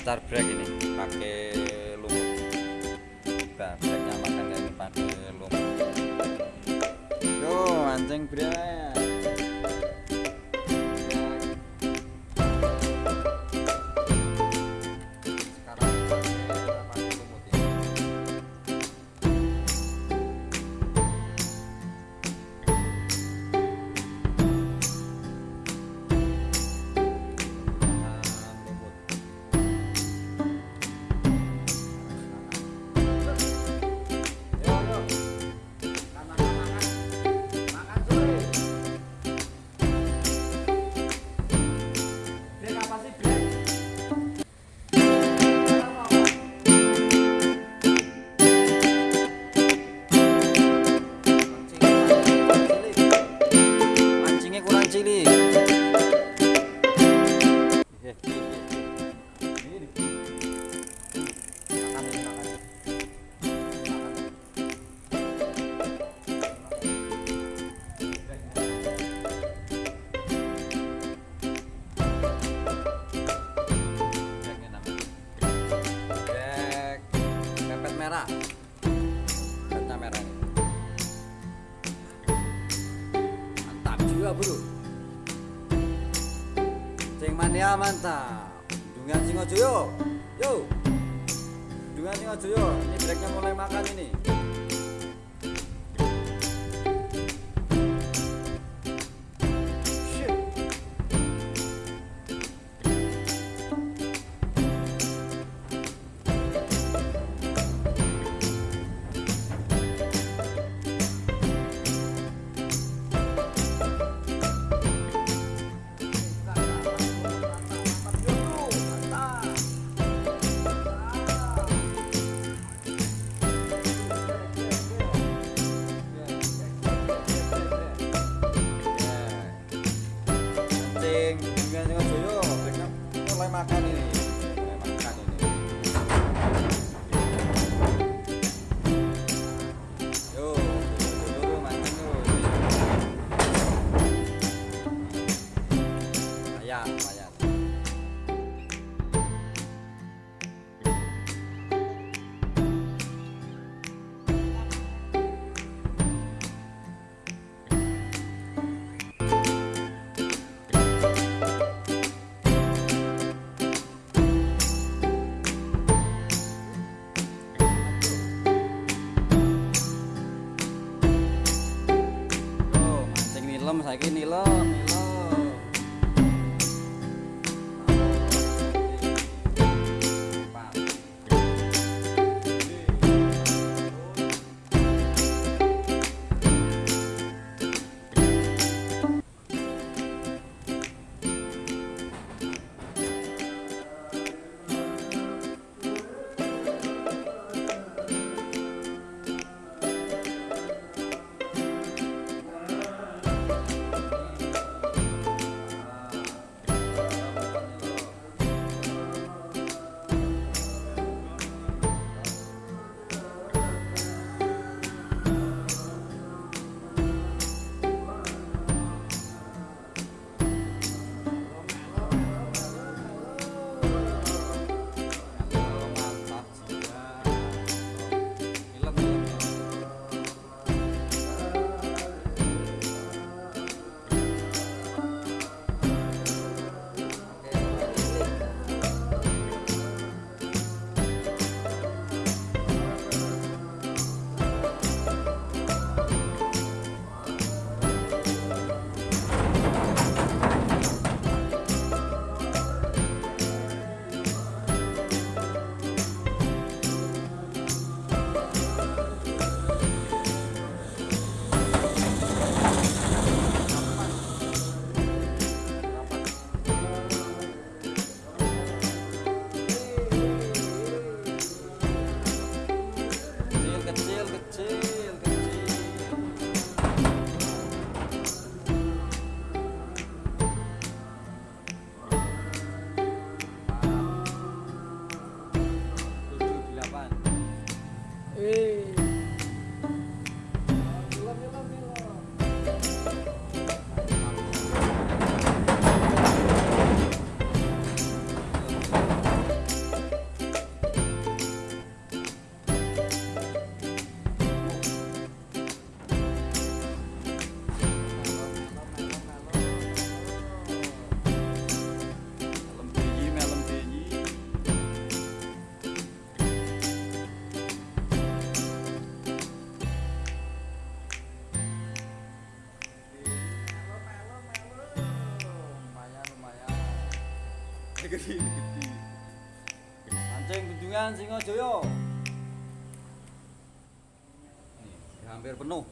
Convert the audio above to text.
lancar brake ini pakai lumut nah brake nya makan ini pakai lumut yo anjing brake mantap. Dungan singojoyo. Yo. Dungan singojoyo. Ini breaknya mulai makan ini nilem saiki nilem nilem gede gede mancing kunjungan Singojaya nih hampir penuh